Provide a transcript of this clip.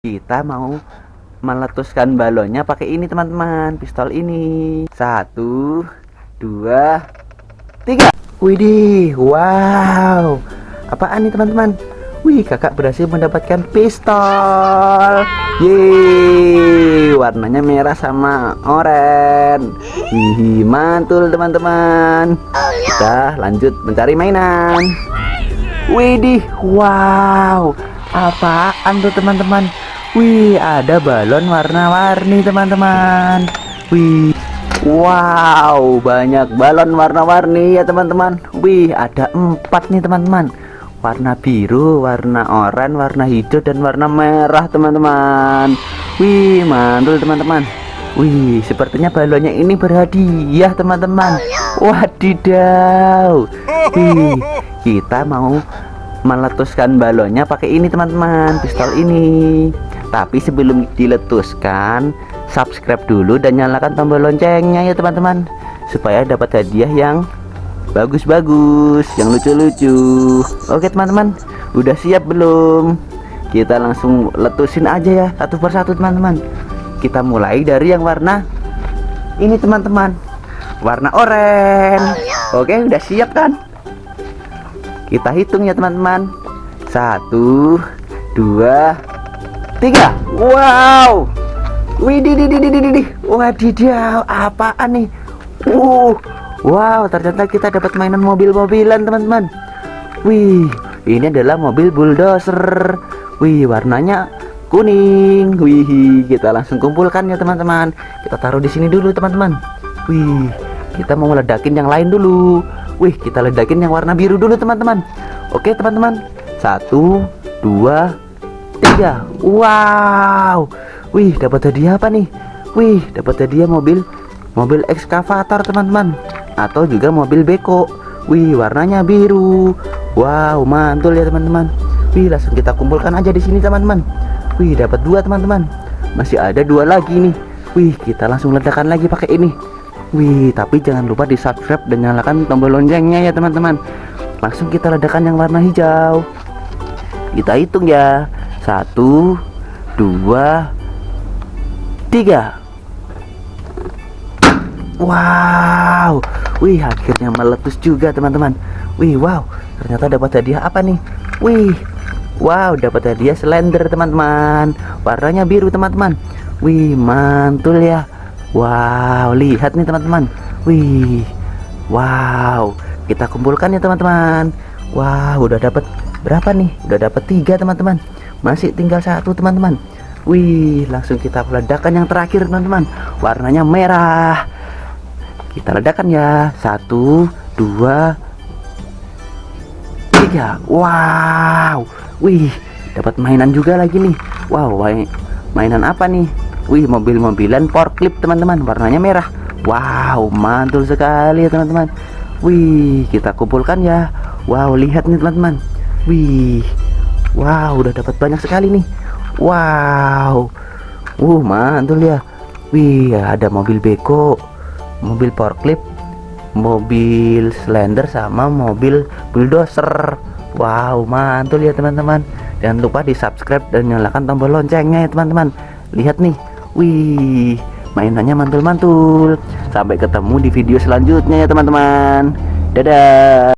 kita mau meletuskan balonnya pakai ini teman-teman. Pistol ini. Satu dua tiga. Widih wow. Apaan nih teman-teman? Wih kakak berhasil mendapatkan pistol. Yeay. Warnanya merah sama oranye. Wih mantul teman-teman. Kita lanjut mencari mainan. Widih wow. Apaan tuh teman-teman Wih, ada balon warna-warni teman-teman. Wih, wow, banyak balon warna-warni ya teman-teman. Wih, ada empat nih teman-teman. Warna biru, warna oranye, warna hijau, dan warna merah teman-teman. Wih, mantul teman-teman. Wih, sepertinya balonnya ini berhadiah teman-teman. Wadidaw. Wih, kita mau meletuskan balonnya pakai ini teman-teman, pistol ini. Tapi sebelum diletuskan, subscribe dulu dan nyalakan tombol loncengnya ya teman-teman, supaya dapat hadiah yang bagus-bagus, yang lucu-lucu. Oke teman-teman, udah siap belum? Kita langsung letusin aja ya satu persatu teman-teman. Kita mulai dari yang warna ini teman-teman, warna oranye. Oke, udah siap kan? Kita hitung ya teman-teman. Satu, dua, tiga. Wow. Widih widih widih widih wadidaw apaan nih? Uh wow ternyata kita dapat mainan mobil-mobilan teman-teman. Wih ini adalah mobil bulldozer. Wih warnanya kuning. Wih kita langsung kumpulkan ya teman-teman. Kita taruh di sini dulu teman-teman. Wih kita mau ledakin yang lain dulu. Wih kita ledakin yang warna biru dulu teman-teman. Oke teman-teman. Satu dua tiga wow. Wih dapat hadiah apa nih? Wih dapat hadiah mobil mobil ekskavator teman-teman. Atau juga mobil beko. Wih warnanya biru. Wow mantul ya teman-teman. Wih langsung kita kumpulkan aja di sini teman-teman. Wih dapat dua teman-teman. Masih ada dua lagi nih. Wih kita langsung ledakan lagi pakai ini. Wih tapi jangan lupa di subscribe dan nyalakan tombol loncengnya ya teman-teman. Langsung kita ledakan yang warna hijau. Kita hitung ya satu dua tiga. Wow. Wih akhirnya meletus juga teman-teman. Wih wow. Ternyata dapat hadiah apa nih? Wih wow dapat hadiah slender teman-teman. Warnanya biru teman-teman. Wih mantul ya. Wow lihat nih teman-teman. Wih wow. Kita kumpulkan ya teman-teman. Wow udah dapat berapa nih? Udah dapat tiga teman-teman masih tinggal satu teman-teman. Wih langsung kita ledakan yang terakhir teman-teman. Warnanya merah. Kita ledakan ya. Satu dua tiga. Wow. Wih dapat mainan juga lagi nih. Wow mainan apa nih? Wih mobil-mobilan forklift teman-teman. Warnanya merah. Wow mantul sekali teman-teman. Wih kita kumpulkan ya. Wow lihat nih teman-teman. Wih Wow udah dapat banyak sekali nih. Wow. Uh mantul ya. Wih ada mobil beko Mobil forklift Mobil slender sama mobil bulldozer. Wow mantul ya teman-teman. Jangan lupa di subscribe dan nyalakan tombol loncengnya ya teman-teman. Lihat nih. Wih mainannya mantul-mantul. Sampai ketemu di video selanjutnya ya teman-teman. Dadah